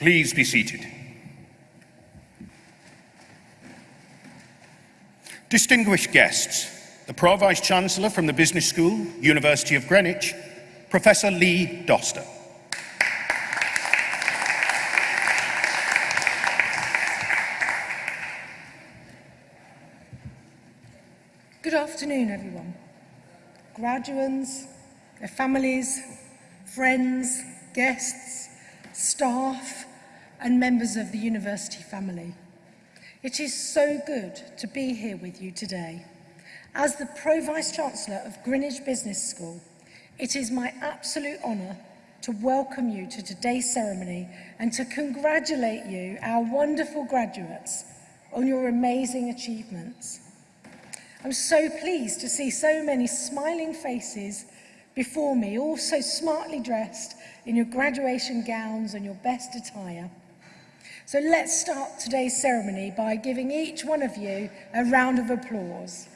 Please be seated. Distinguished guests, the Pro-Vice Chancellor from the Business School, University of Greenwich, Professor Lee Doster. Good afternoon, everyone. Graduates, their families, friends, guests, staff, and members of the university family. It is so good to be here with you today. As the Pro-Vice Chancellor of Greenwich Business School, it is my absolute honour to welcome you to today's ceremony and to congratulate you, our wonderful graduates, on your amazing achievements. I'm so pleased to see so many smiling faces before me, all so smartly dressed in your graduation gowns and your best attire. So let's start today's ceremony by giving each one of you a round of applause.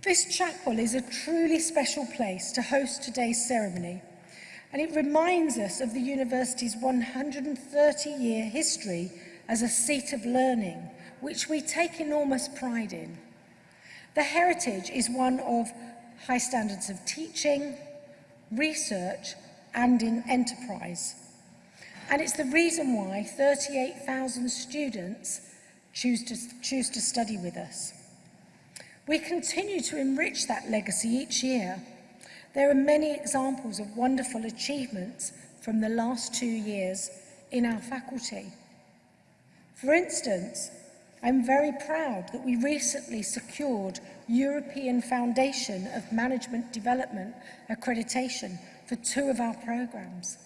This chapel is a truly special place to host today's ceremony and it reminds us of the university's 130-year history as a seat of learning, which we take enormous pride in. The heritage is one of high standards of teaching, research and in enterprise. And it's the reason why 38,000 students choose to, choose to study with us. We continue to enrich that legacy each year. There are many examples of wonderful achievements from the last two years in our faculty. For instance, I'm very proud that we recently secured European Foundation of Management Development accreditation for two of our programs.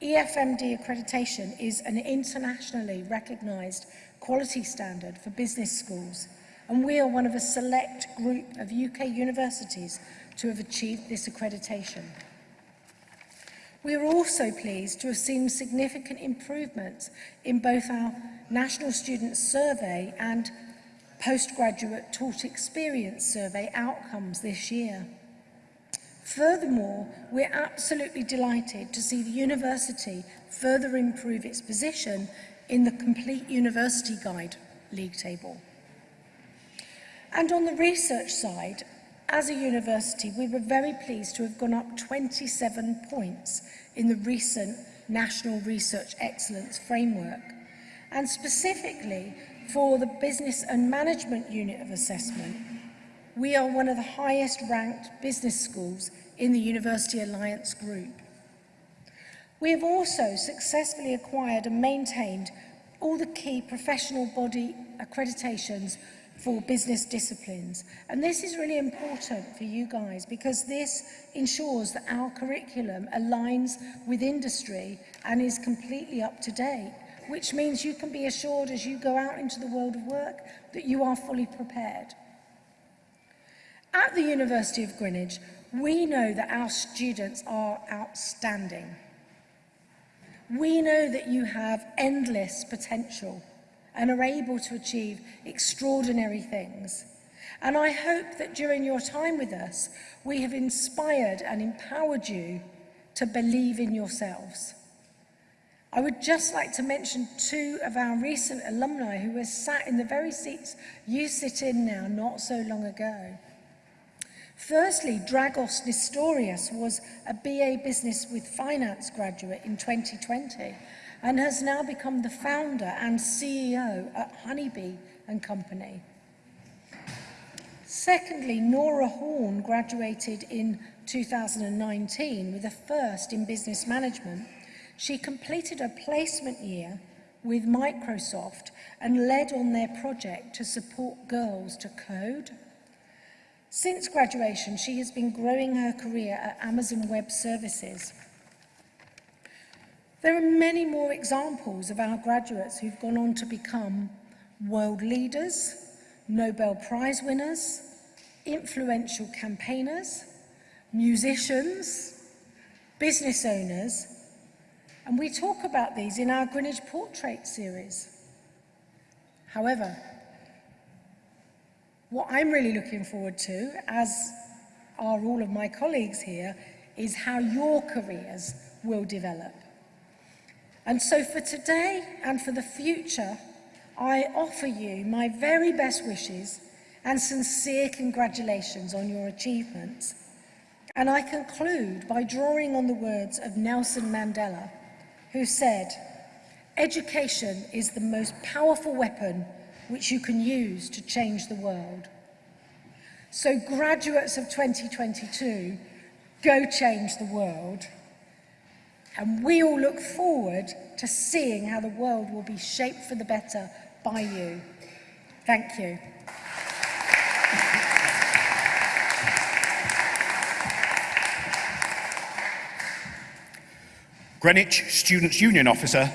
EFMD accreditation is an internationally recognised quality standard for business schools and we are one of a select group of UK universities to have achieved this accreditation. We are also pleased to have seen significant improvements in both our National Student Survey and postgraduate taught experience survey outcomes this year. Furthermore, we're absolutely delighted to see the university further improve its position in the Complete University Guide league table. And on the research side, as a university, we were very pleased to have gone up 27 points in the recent National Research Excellence Framework. And specifically, for the Business and Management Unit of Assessment, we are one of the highest ranked business schools in the University Alliance Group. We have also successfully acquired and maintained all the key professional body accreditations for business disciplines. And this is really important for you guys because this ensures that our curriculum aligns with industry and is completely up to date which means you can be assured as you go out into the world of work that you are fully prepared. At the University of Greenwich, we know that our students are outstanding. We know that you have endless potential and are able to achieve extraordinary things. And I hope that during your time with us, we have inspired and empowered you to believe in yourselves. I would just like to mention two of our recent alumni who were sat in the very seats you sit in now not so long ago. Firstly, Dragos Nestorius was a BA Business with Finance graduate in 2020 and has now become the founder and CEO at Honeybee and Company. Secondly, Nora Horn graduated in 2019 with a first in business management She completed a placement year with Microsoft and led on their project to support girls to code. Since graduation, she has been growing her career at Amazon Web Services. There are many more examples of our graduates who've gone on to become world leaders, Nobel Prize winners, influential campaigners, musicians, business owners, and we talk about these in our Greenwich Portrait series. However, What I'm really looking forward to, as are all of my colleagues here, is how your careers will develop. And so for today and for the future, I offer you my very best wishes and sincere congratulations on your achievements. And I conclude by drawing on the words of Nelson Mandela, who said, Education is the most powerful weapon which you can use to change the world. So graduates of 2022, go change the world. And we all look forward to seeing how the world will be shaped for the better by you. Thank you. Greenwich Students' Union Officer,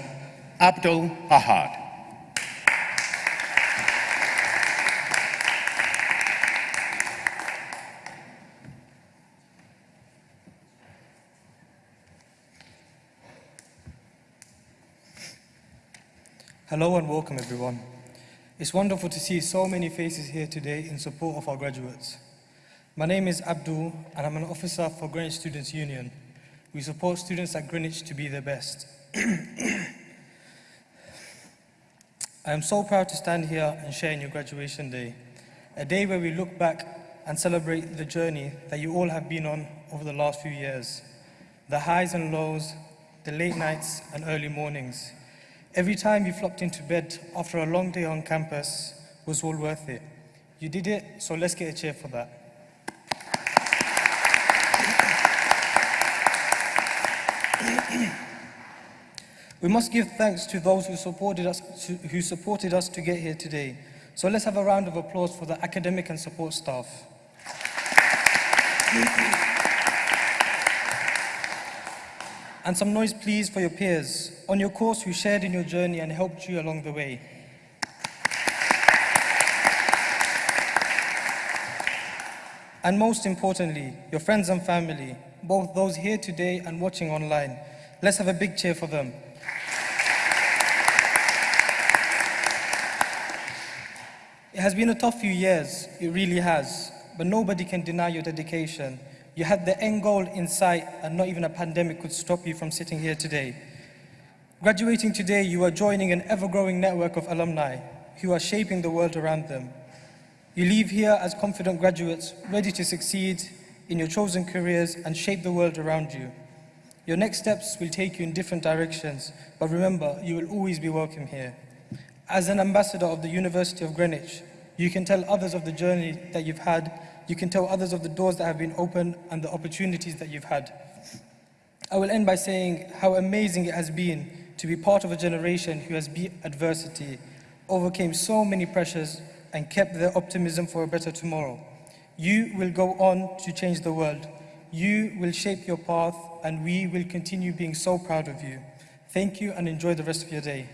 Abdul Ahad. Hello and welcome everyone. It's wonderful to see so many faces here today in support of our graduates. My name is Abdul and I'm an officer for Greenwich Students' Union. We support students at Greenwich to be their best. I am so proud to stand here and share in your graduation day, a day where we look back and celebrate the journey that you all have been on over the last few years. The highs and lows, the late nights and early mornings, Every time you flopped into bed after a long day on campus was all worth it. You did it, so let's get a cheer for that. We must give thanks to those who supported us to, who supported us to get here today. So let's have a round of applause for the academic and support staff. And some noise, please, for your peers on your course who shared in your journey and helped you along the way. And most importantly, your friends and family, both those here today and watching online. Let's have a big cheer for them. It has been a tough few years, it really has, but nobody can deny your dedication you had the end goal in sight and not even a pandemic could stop you from sitting here today. Graduating today, you are joining an ever-growing network of alumni who are shaping the world around them. You leave here as confident graduates, ready to succeed in your chosen careers and shape the world around you. Your next steps will take you in different directions, but remember, you will always be welcome here. As an ambassador of the University of Greenwich, you can tell others of the journey that you've had you can tell others of the doors that have been opened and the opportunities that you've had. I will end by saying how amazing it has been to be part of a generation who has beat adversity, overcame so many pressures, and kept their optimism for a better tomorrow. You will go on to change the world. You will shape your path, and we will continue being so proud of you. Thank you and enjoy the rest of your day.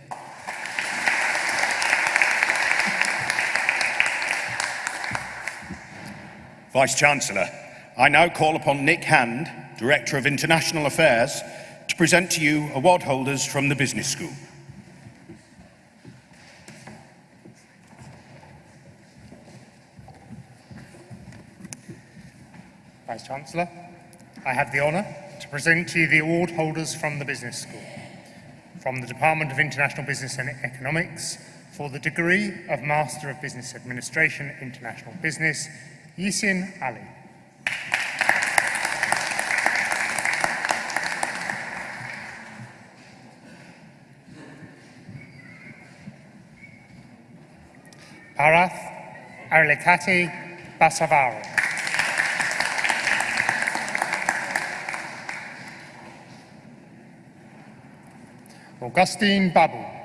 Vice-Chancellor, I now call upon Nick Hand, Director of International Affairs, to present to you award holders from the Business School. Vice-Chancellor, I have the honour to present to you the award holders from the Business School. From the Department of International Business and Economics for the degree of Master of Business Administration, International Business Yisin Ali. Parath Arlikati Basavaro. Augustine Babu.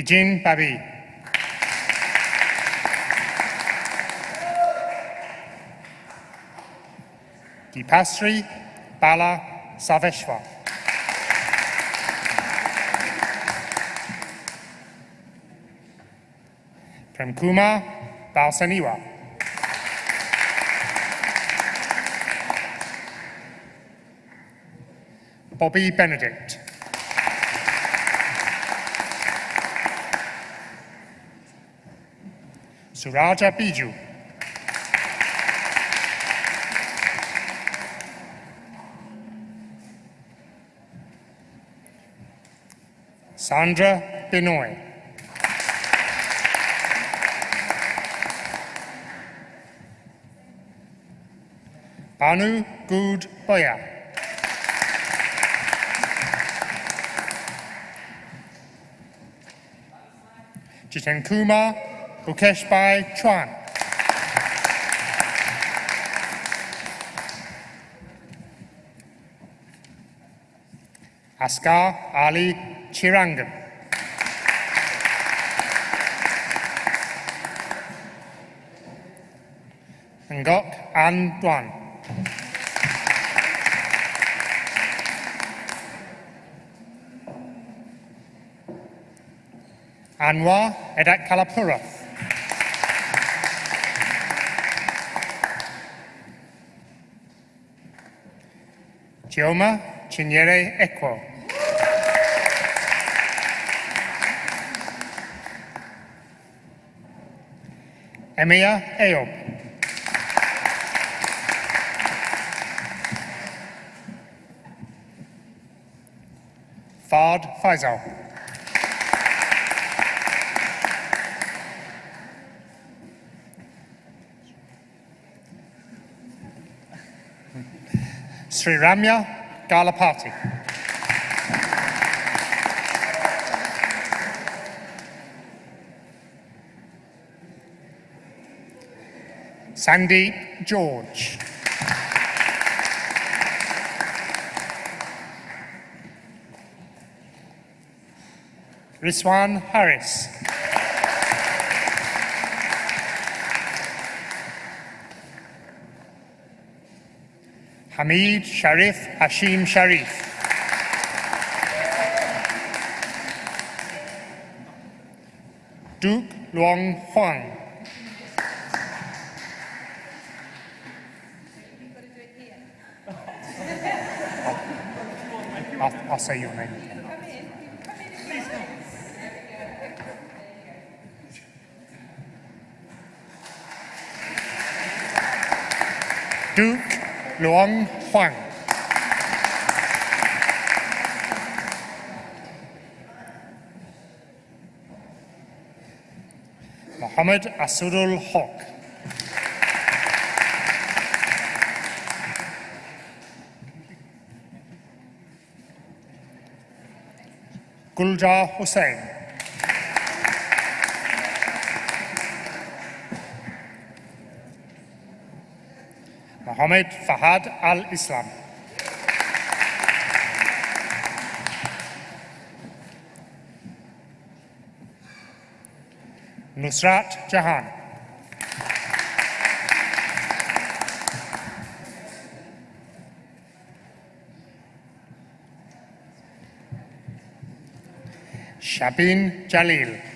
Eugene Babi. Dipasri Bala Saveshwar. Premkumar Balsaniwa. Bobby Benedict. Suraja Biju. Sandra Benoit. Banu Good Boya. Jiten Kumar Bukeshbai Chuan. Askar Ali Chirangan. Ngok An Duan. Anwar Edak Kalapura. Chioma Chinyere Ekwo. Emia Eob. Fard Faisal. Sri Ramya Galapati. Sandeep George. Riswan Harris. Hamid Sharif Hashim Sharif. Duke Luong Huang. I'll, I'll say your name. Duke Luong Huang. Mohammed Asudul Haq. Guljar Hussain. Mohammed Fahad Al Islam. Nusrat Jahan. Shabin Jalil.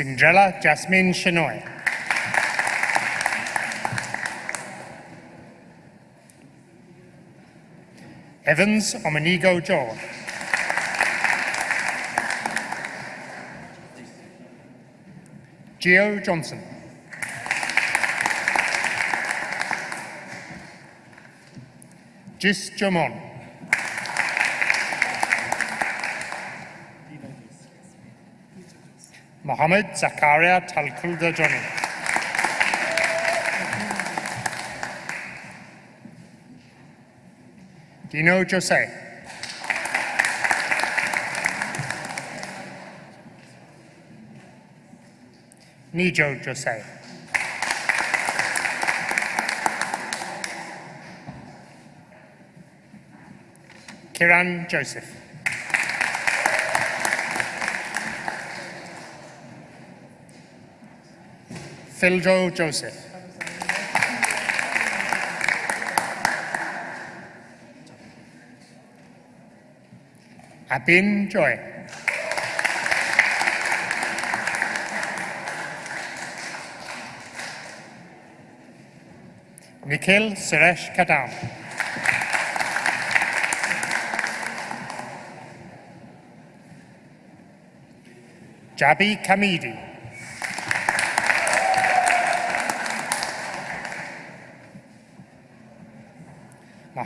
Cinderella Jasmine Shenoy. Evans Omenigo Joe. Geo Johnson. Jis Jomon. Mohammed Zakaria Talkulda Johnny. Dino Jose. Nijo Jose. Kiran Joseph. Philjo Joseph. Abin Joy. Nikhil Suresh Kadam. Jabi Kamidi.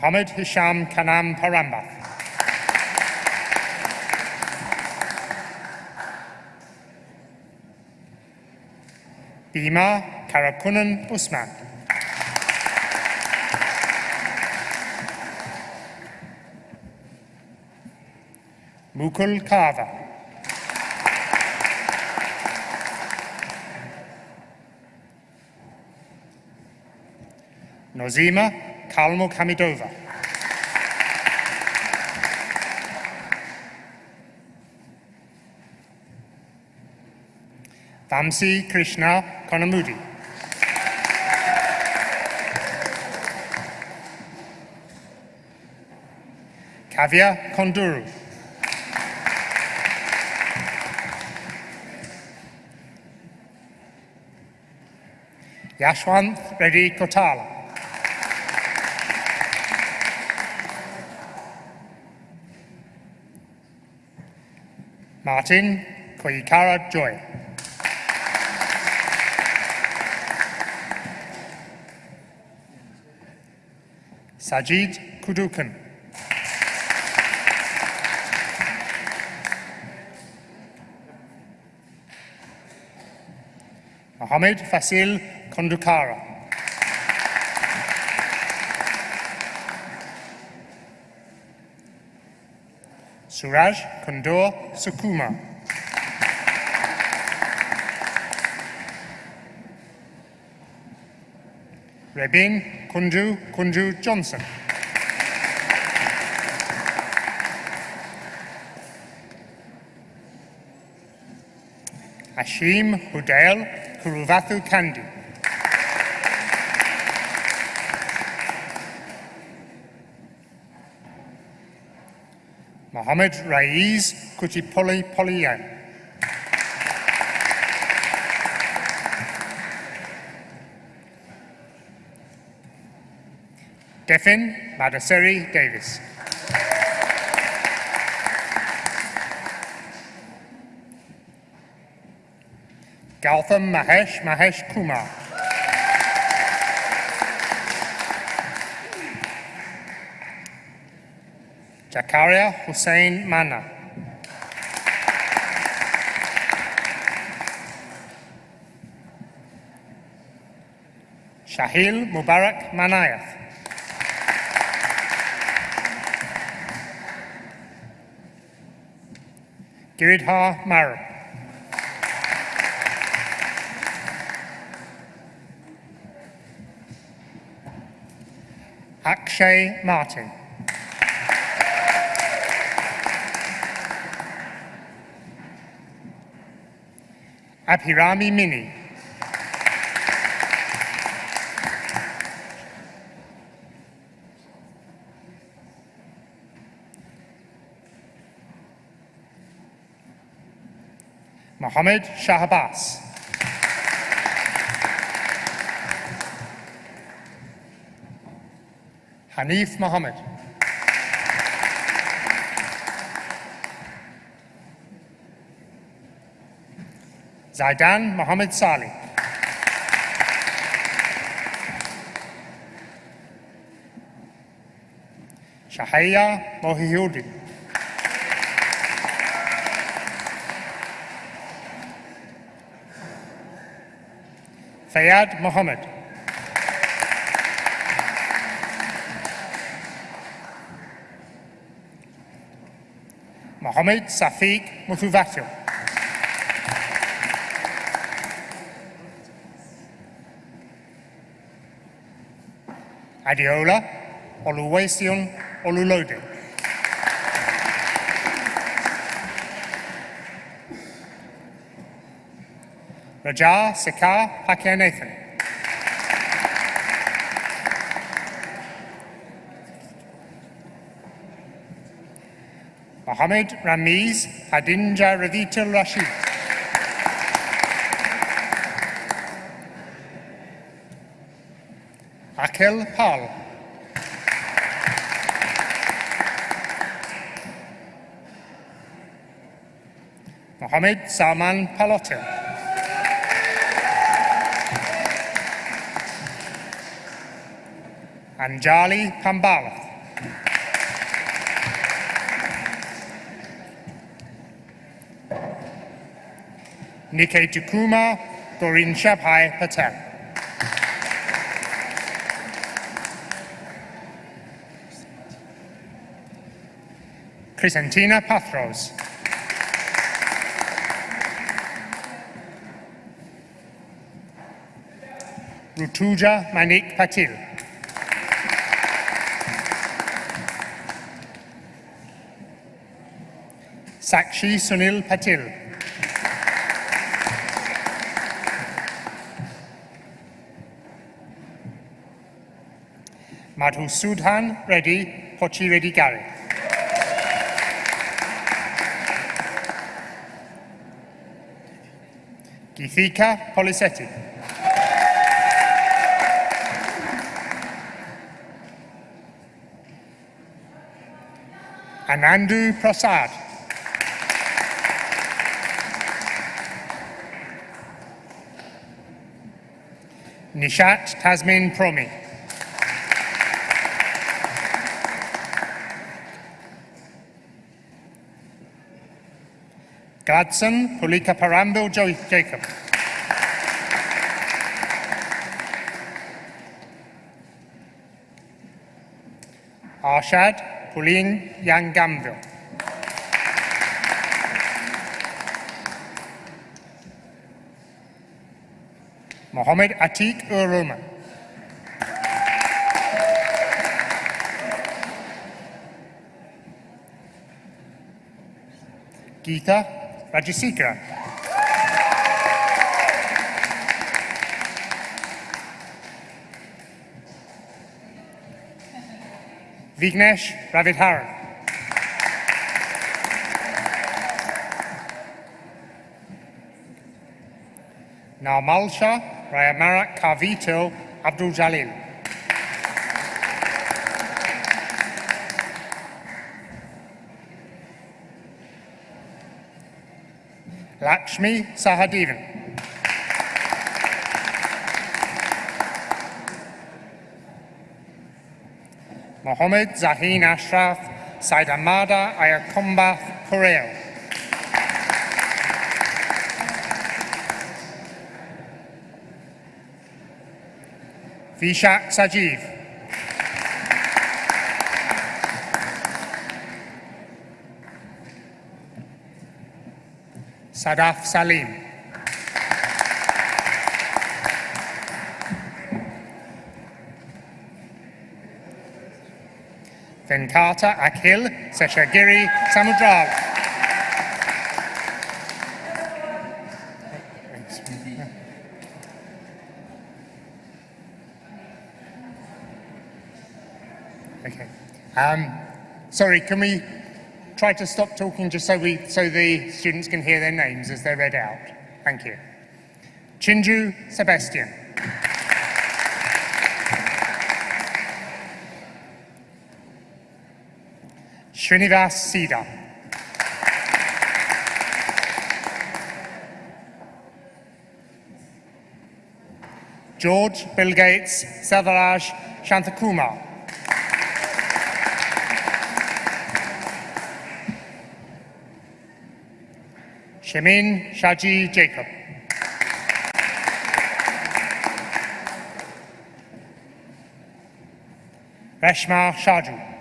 Mohammed Hisham Kanam Parambath. Bima Karakunan Usman. Mukul Kava. Nozima Kalmuk Hamidova. Vamsi Krishna Konamudi. Kavya Konduru. Yashwant Reddy Kotala. Martin Koikara Joy. Sajid Kudukan. Mohammed Fasil Kondukara. Suraj Kondor Sukuma. Rebin Kunju Kunju Johnson. Ashim Hudail Kuruvathu Kandi. Mohammed Raiz Kutipoli Poliyan. Defin Madaseri Davis. Gautam Mahesh Mahesh Kumar. Jakaria Hussein Mana. Shahil Mubarak Manayath. Giridhar Maru. Akshay Martin. Abhirami Mini. Mohammed Shahbaz. Hanif Mohammed. Zaidan Mohammed Salih. Shahaya Mohiuddin. Fayad Mohammed. Mohammed Safiq Muthuvatil. Adiola Oluwaseun Olulode. Raja Sekar Pakianathan. Mohammed Ramiz Hadinja Ravitul Rashid. Akhil Pal. Mohammed Salman Palotin. Anjali Pambalath. Niketukuma Gorinshappai Patel. Presentina Pathros. Rutuja Manik Patil. Sakshi Sunil Patil. Madhu Sudhan Reddy Pochi Reddy Garrick. Githika Polisetti. Anandu Prasad. Nishat Tasmin Promi. Gladson Pulika Parambil Jacob. Arshad Pulin Yang Gamville. Mohammed Atik Uruma. Geeta Rajasekara. Vignesh Ravidharan. Narmalsha Rayamarak Kavito Abdul Jalil. Lakshmi Sahadevan. Mohammed Zahin Ashraf Saidamada Ayakombath Koreo. Vishak Sajiv. Sadaf Salim. Venkata Akhil Seshagiri Samudral. Okay. Um, sorry, can we try to stop talking just so we so the students can hear their names as they're read out? Thank you. Chinju Sebastian. Srinivas Sida. George Bill Gates Selvaraj Shantakumar. Shemin Shaji Jacob. Reshma Shaju.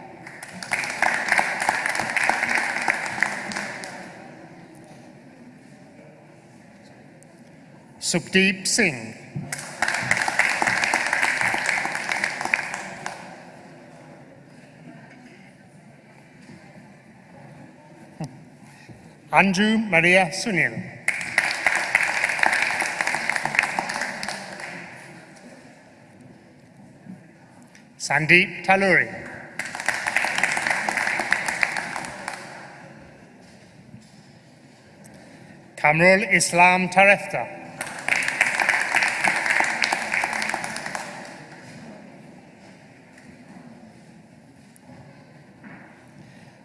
Sukhdeep Singh. Andrew Maria Sunil. Sandeep Taluri. Kamrul Islam Tarefta.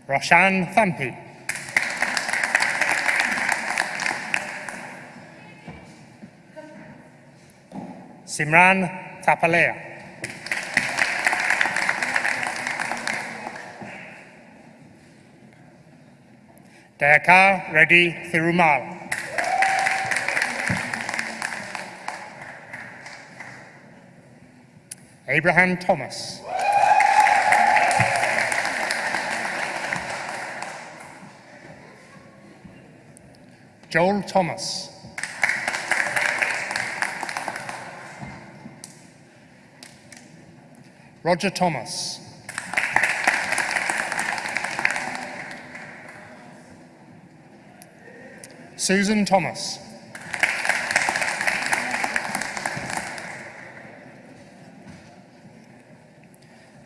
Roshan Thampu. Simran Tapalea. Dayakar Reddy Thirumal. Abraham Thomas. Joel Thomas. Roger Thomas. Susan Thomas.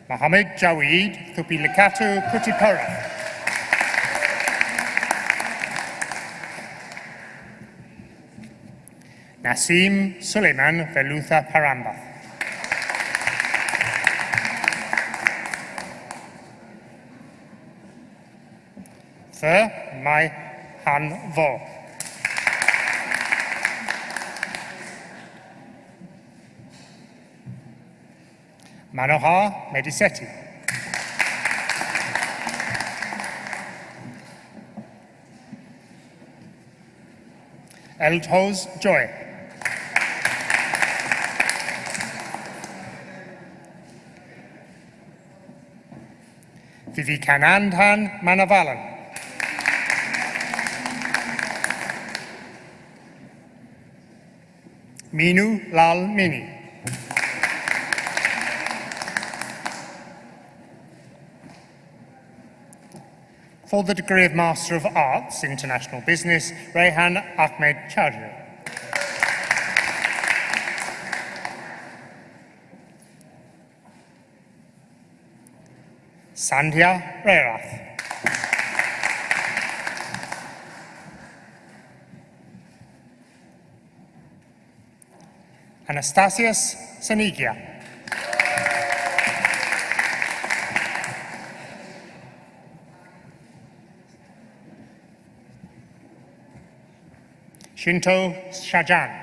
Mohammed Jaweed Thupilikatu Kutipura. Nasim Suleiman Velutha Paramba. Thir Mai Han Vo. Manohar Medisetti. Eldhoz Joy. Vivekanandhan Manavalan. Minu Lal Mini. For the degree of Master of Arts, International Business, Rehan Ahmed Chaudhry. Sandhya Rerath. Anastasius Sanigia. Shinto Shajan.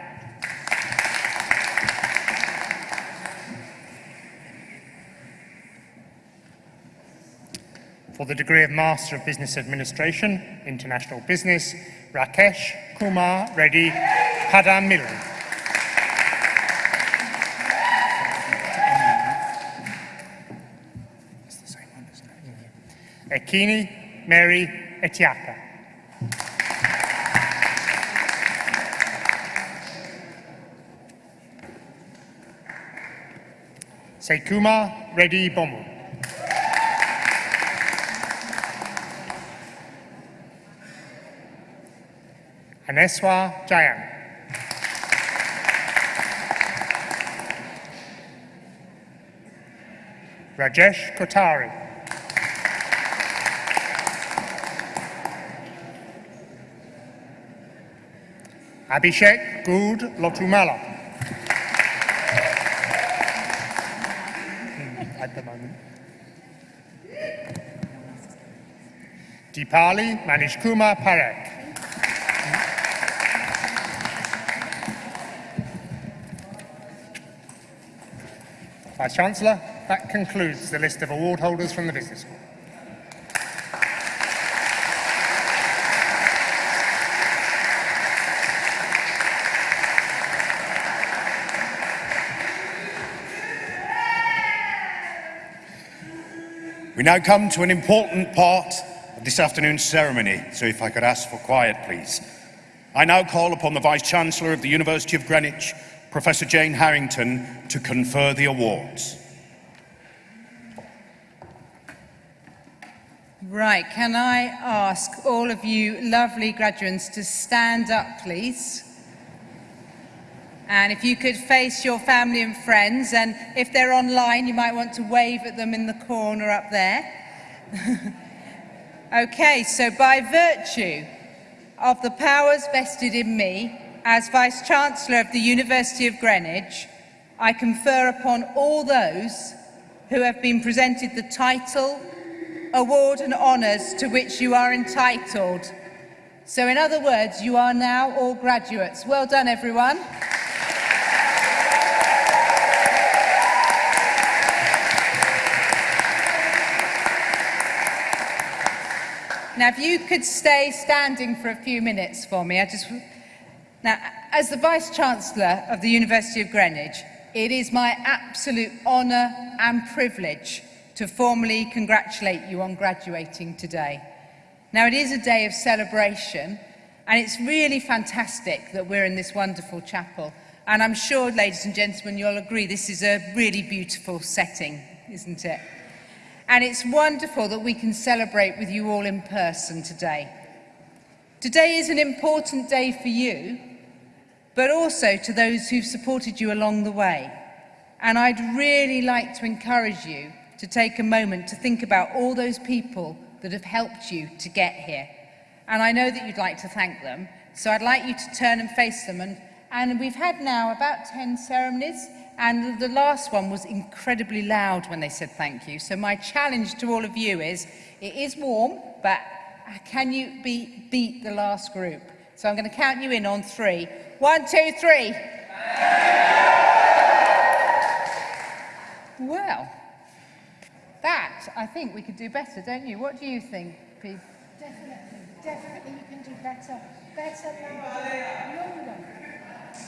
For the degree of Master of Business Administration, International Business, Rakesh Kumar Reddy it? Ekini Mary Etiaka. Sekuma Reddy Bomu. Aneswa Jayan. Rajesh Kotari. Abhishek Good Lotumala. Hmm, At the moment. Deepali Manishkumar Parekh. Vice Chancellor, that concludes the list of award holders from the Business School. We now come to an important part of this afternoon's ceremony, so if I could ask for quiet, please. I now call upon the Vice Chancellor of the University of Greenwich, Professor Jane Harrington, to confer the awards. Right, can I ask all of you lovely graduates to stand up, please? And if you could face your family and friends, and if they're online, you might want to wave at them in the corner up there. okay, so by virtue of the powers vested in me as Vice-Chancellor of the University of Greenwich, I confer upon all those who have been presented the title, award and honours to which you are entitled. So in other words, you are now all graduates. Well done, everyone. Now, if you could stay standing for a few minutes for me, I just Now, as the Vice-Chancellor of the University of Greenwich, it is my absolute honour and privilege to formally congratulate you on graduating today. Now, it is a day of celebration, and it's really fantastic that we're in this wonderful chapel. And I'm sure, ladies and gentlemen, you'll agree this is a really beautiful setting, isn't it? And it's wonderful that we can celebrate with you all in person today. Today is an important day for you but also to those who've supported you along the way. And I'd really like to encourage you to take a moment to think about all those people that have helped you to get here. And I know that you'd like to thank them, so I'd like you to turn and face them. And, and we've had now about 10 ceremonies, and the last one was incredibly loud when they said thank you. So my challenge to all of you is, it is warm, but can you be, beat the last group? So I'm going to count you in on three. One, two, three. Well, that, I think we could do better, don't you? What do you think, Pete? Definitely, definitely you can do better. Better, louder, longer.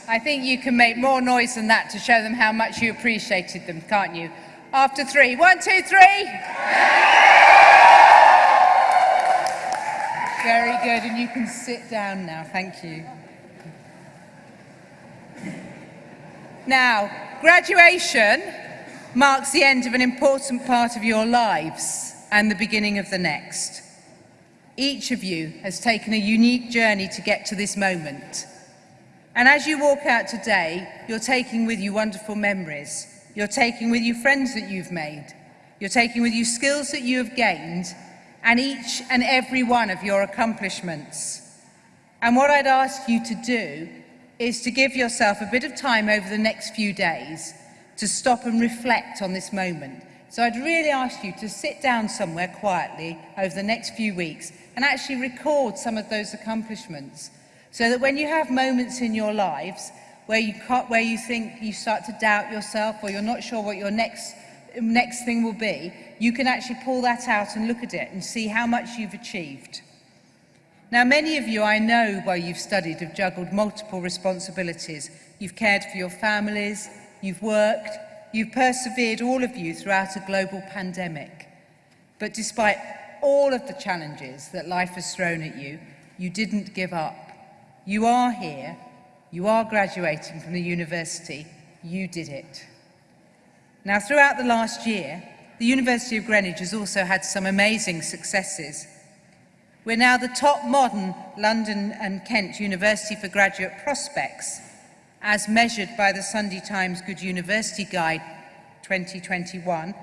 I think you can make more noise than that to show them how much you appreciated them, can't you? After three. One, two, three. Very good, and you can sit down now. Thank you. Now, graduation marks the end of an important part of your lives and the beginning of the next. Each of you has taken a unique journey to get to this moment. And as you walk out today, you're taking with you wonderful memories. You're taking with you friends that you've made. You're taking with you skills that you have gained and each and every one of your accomplishments. And what I'd ask you to do is to give yourself a bit of time over the next few days to stop and reflect on this moment. So I'd really ask you to sit down somewhere quietly over the next few weeks and actually record some of those accomplishments so that when you have moments in your lives where you, can't, where you think you start to doubt yourself or you're not sure what your next, next thing will be, you can actually pull that out and look at it and see how much you've achieved. Now, many of you I know while you've studied have juggled multiple responsibilities. You've cared for your families, you've worked, you've persevered, all of you, throughout a global pandemic. But despite all of the challenges that life has thrown at you, you didn't give up. You are here, you are graduating from the university, you did it. Now, throughout the last year, the University of Greenwich has also had some amazing successes. We're now the top modern London and Kent University for graduate prospects, as measured by the Sunday Times Good University Guide 2021.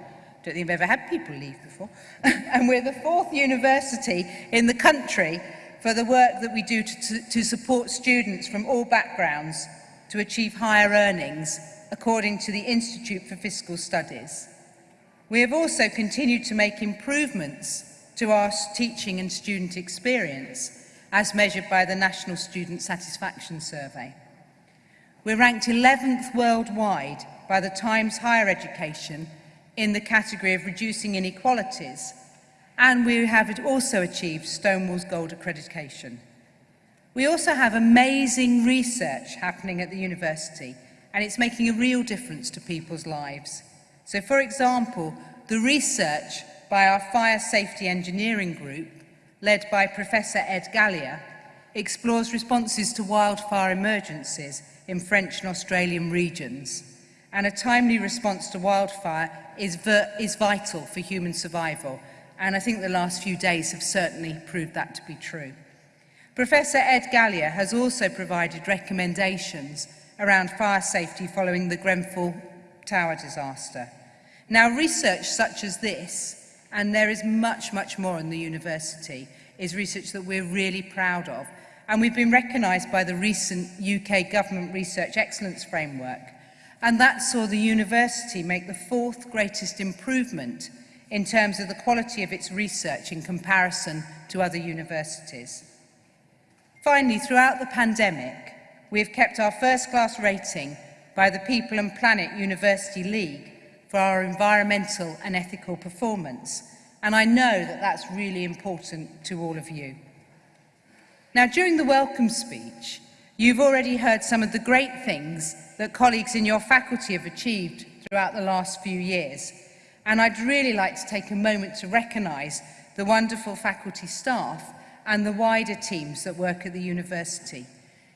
Don't think I've ever had people leave before. and we're the fourth university in the country for the work that we do to, to, to support students from all backgrounds to achieve higher earnings, according to the Institute for Fiscal Studies. We have also continued to make improvements to our teaching and student experience, as measured by the National Student Satisfaction Survey. We're ranked 11th worldwide by the Times Higher Education in the category of reducing inequalities, and we have also achieved Stonewall's Gold accreditation. We also have amazing research happening at the university, and it's making a real difference to people's lives. So, for example, the research by our Fire Safety Engineering Group, led by Professor Ed Galea, explores responses to wildfire emergencies in French and Australian regions. And a timely response to wildfire is, is vital for human survival. And I think the last few days have certainly proved that to be true. Professor Ed Galea has also provided recommendations around fire safety following the Grenfell Tower disaster. Now, research such as this, and there is much, much more in the university, is research that we're really proud of. And we've been recognised by the recent UK Government Research Excellence Framework. And that saw the university make the fourth greatest improvement in terms of the quality of its research in comparison to other universities. Finally, throughout the pandemic, we have kept our first class rating by the People and Planet University League for our environmental and ethical performance. And I know that that's really important to all of you. Now, during the welcome speech, you've already heard some of the great things that colleagues in your faculty have achieved throughout the last few years. And I'd really like to take a moment to recognise the wonderful faculty staff and the wider teams that work at the university.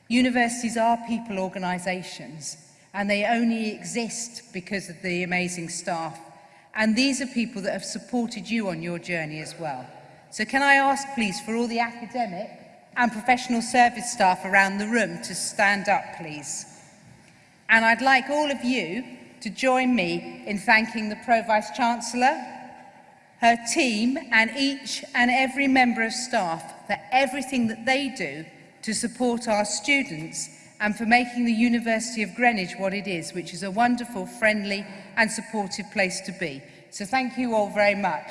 Universities are people organisations and they only exist because of the amazing staff. And these are people that have supported you on your journey as well. So can I ask please for all the academic and professional service staff around the room to stand up please. And I'd like all of you to join me in thanking the Pro-Vice-Chancellor, her team and each and every member of staff for everything that they do to support our students and for making the University of Greenwich what it is, which is a wonderful, friendly and supportive place to be. So thank you all very much.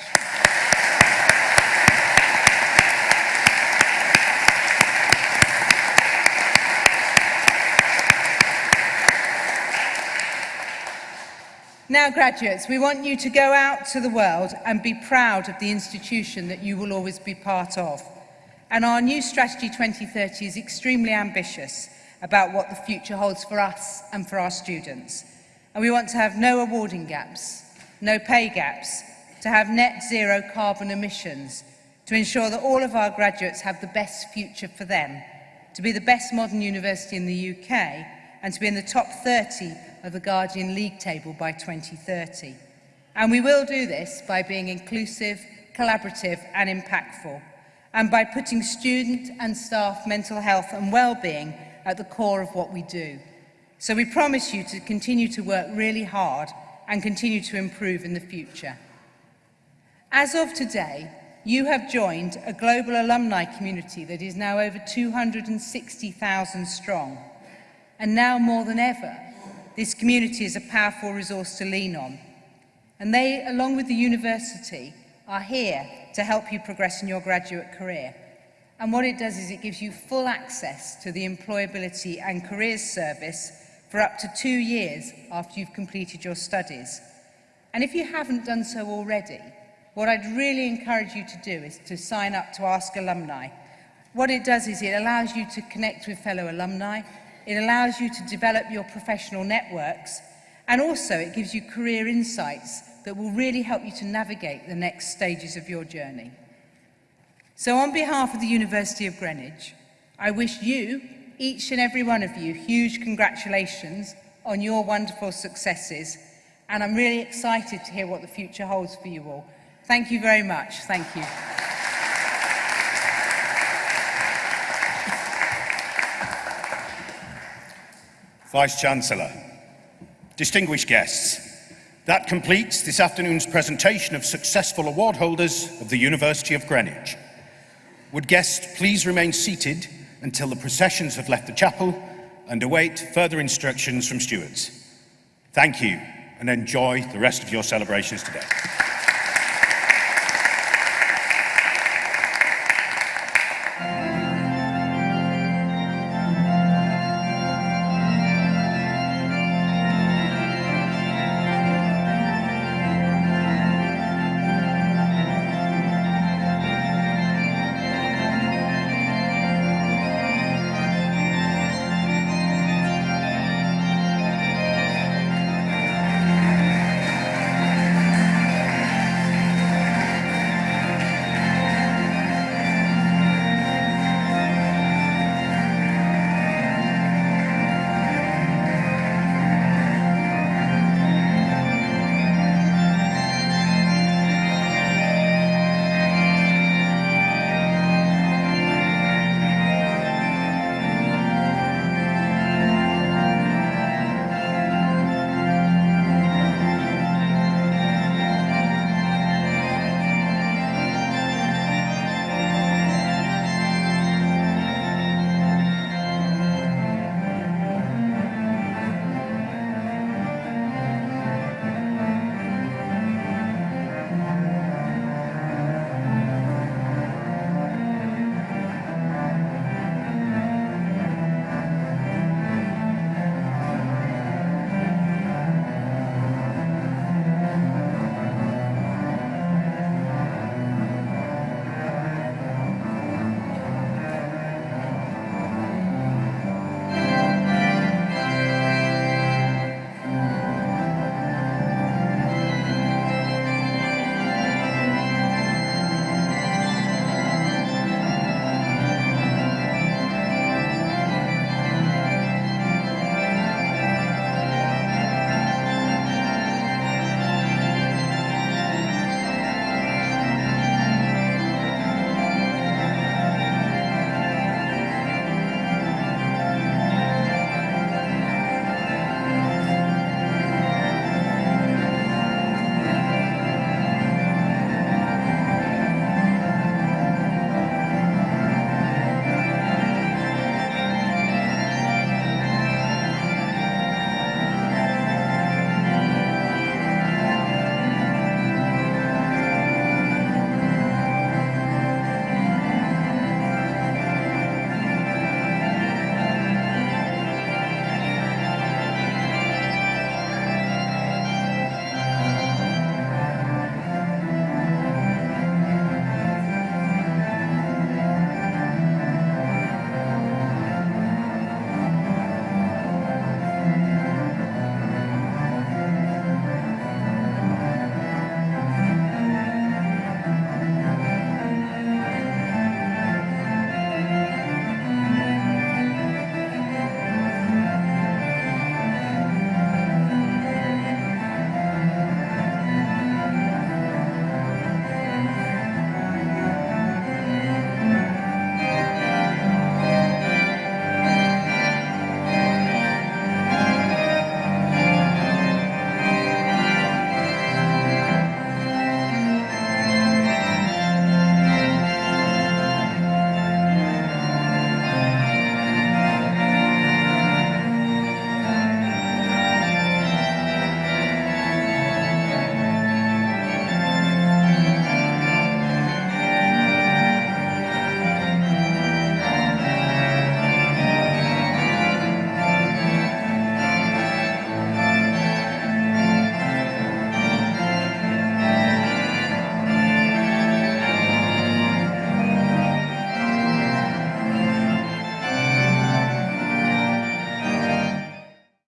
Now, graduates, we want you to go out to the world and be proud of the institution that you will always be part of. And our new Strategy 2030 is extremely ambitious about what the future holds for us and for our students. And we want to have no awarding gaps, no pay gaps, to have net zero carbon emissions, to ensure that all of our graduates have the best future for them, to be the best modern university in the UK, and to be in the top 30 of the Guardian League table by 2030. And we will do this by being inclusive, collaborative and impactful, and by putting student and staff mental health and well-being at the core of what we do. So we promise you to continue to work really hard and continue to improve in the future. As of today, you have joined a global alumni community that is now over 260,000 strong. And now more than ever, this community is a powerful resource to lean on. And they, along with the university, are here to help you progress in your graduate career. And what it does is it gives you full access to the Employability and Careers Service for up to two years after you've completed your studies. And if you haven't done so already, what I'd really encourage you to do is to sign up to Ask Alumni. What it does is it allows you to connect with fellow alumni, it allows you to develop your professional networks, and also it gives you career insights that will really help you to navigate the next stages of your journey. So on behalf of the University of Greenwich, I wish you, each and every one of you, huge congratulations on your wonderful successes. And I'm really excited to hear what the future holds for you all. Thank you very much. Thank you. Vice-Chancellor, distinguished guests, that completes this afternoon's presentation of successful award holders of the University of Greenwich. Would guests please remain seated until the processions have left the chapel and await further instructions from stewards. Thank you and enjoy the rest of your celebrations today.